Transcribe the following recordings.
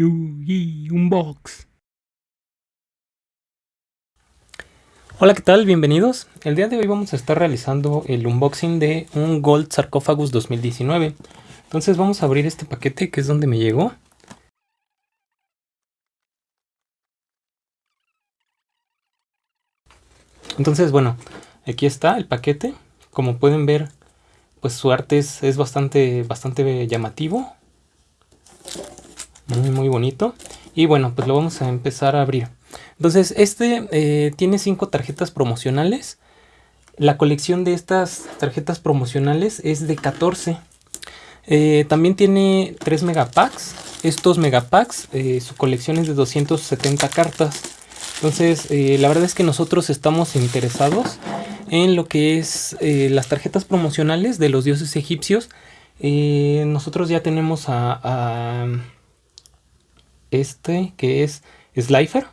Yugi Unbox. Hola, ¿qué tal? Bienvenidos. El día de hoy vamos a estar realizando el unboxing de un Gold Sarcophagus 2019. Entonces vamos a abrir este paquete que es donde me llegó. Entonces, bueno, aquí está el paquete. Como pueden ver, pues su arte es, es bastante, bastante llamativo. Muy, muy bonito. Y bueno, pues lo vamos a empezar a abrir. Entonces, este eh, tiene cinco tarjetas promocionales. La colección de estas tarjetas promocionales es de 14. Eh, también tiene 3 megapacks. Estos megapacks, eh, su colección es de 270 cartas. Entonces, la verdad es que nosotros estamos interesados en lo que es las tarjetas promocionales de los dioses egipcios. nosotros ya tenemos a este que es Slifer.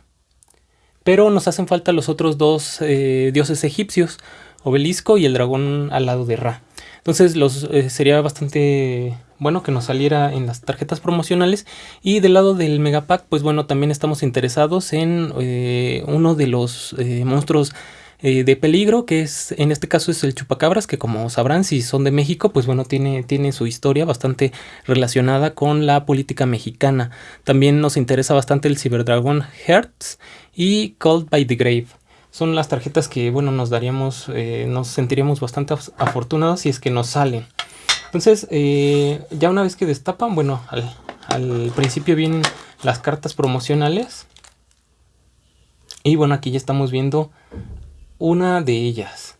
Pero nos hacen falta los otros dos eh, dioses egipcios, Obelisco y el dragón al lado de Ra. Entonces los, eh, sería bastante bueno que nos saliera en las tarjetas promocionales. Y del lado del Megapack, pues bueno, también estamos interesados en eh, uno de los monstruos eh, de peligro, que es en este caso es el chupacabras, que como sabrán si son de México, pues bueno, tiene, tiene su historia bastante relacionada con la política mexicana. También nos interesa bastante el Cyberdragon Hertz y Called by the Grave. Son las tarjetas que, bueno, nos daríamos, eh, nos sentiríamos bastante afortunados si es que nos salen. Entonces, eh, ya una vez que destapan, bueno, al, al principio vienen las cartas promocionales. Y bueno, aquí ya estamos viendo una de ellas.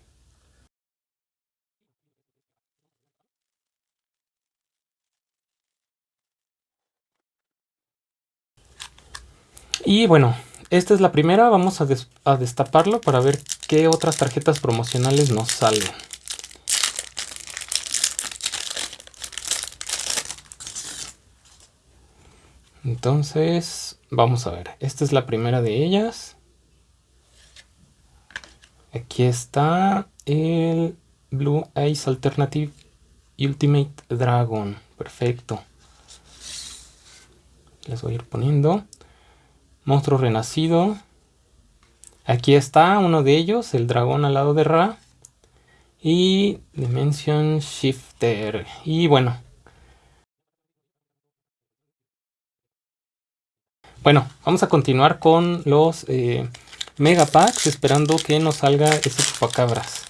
Y bueno, esta es la primera, vamos a, destaparlo para ver qué otras tarjetas promocionales nos salen. Entonces, vamos a ver, esta es la primera de ellas. Aquí está el Blue Eyes Alternative Ultimate Dragon. Perfecto. Les voy a ir poniendo. Monstruo renacido. Aquí está uno de ellos, el dragón al lado de Ra. Y Dimension Shifter. Y bueno. Bueno, vamos a continuar con los... Eh, Megapacks esperando que nos salga ese chupacabras.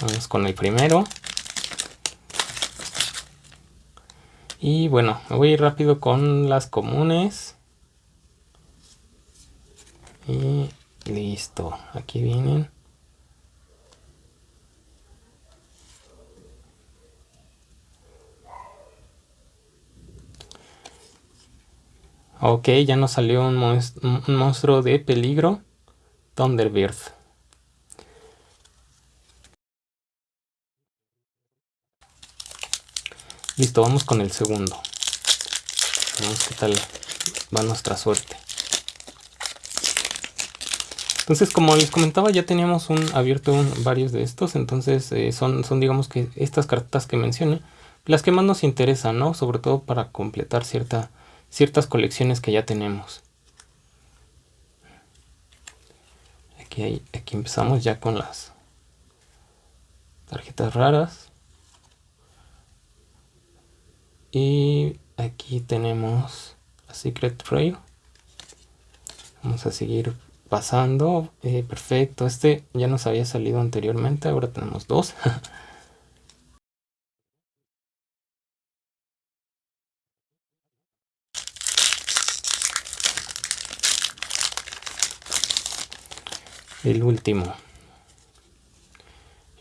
Vamos con el primero. Y bueno, me voy rápido con las comunes. Y listo. Aquí vienen. Ok, ya nos salió un, monstruo de peligro. Thunderbird. Listo, vamos con el segundo. Vamos qué tal va nuestra suerte. Entonces, como les comentaba, ya teníamos un abierto varios de estos. Entonces, eh, son, son, digamos que estas cartas que mencioné, las que más nos interesan, ¿no? Sobre todo para completar cierta ciertas colecciones que ya tenemos. Aquí, aquí empezamos ya con las tarjetas raras. Y aquí tenemos la Secret Trail. Vamos a seguir pasando. Eh, perfecto, este ya nos había salido anteriormente, ahora tenemos dos. el último.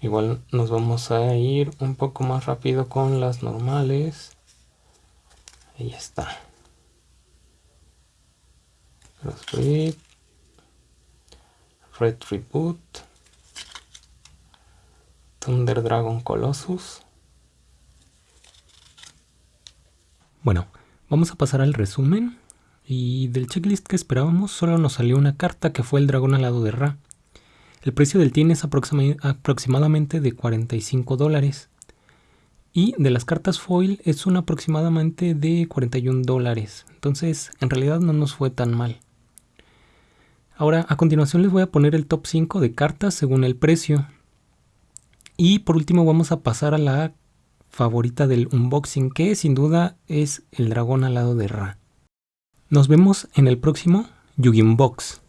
Igual nos vamos a ir un poco más rápido con las normales. Ahí está. Red Reboot. Thunder Dragon Colossus. Bueno vamos a pasar al resumen. Y del checklist que esperábamos solo nos salió una carta que fue el dragón alado de Ra el precio del tin es aproximadamente de 45 dólares. Y de las cartas foil es un aproximadamente de 41 dólares. Entonces en realidad no nos fue tan mal. Ahora a continuación les voy a poner el top 5 de cartas según el precio. Y por último vamos a pasar a la favorita del unboxing que sin duda es el dragón alado de Ra. Nos vemos en el próximo Yugi Unbox.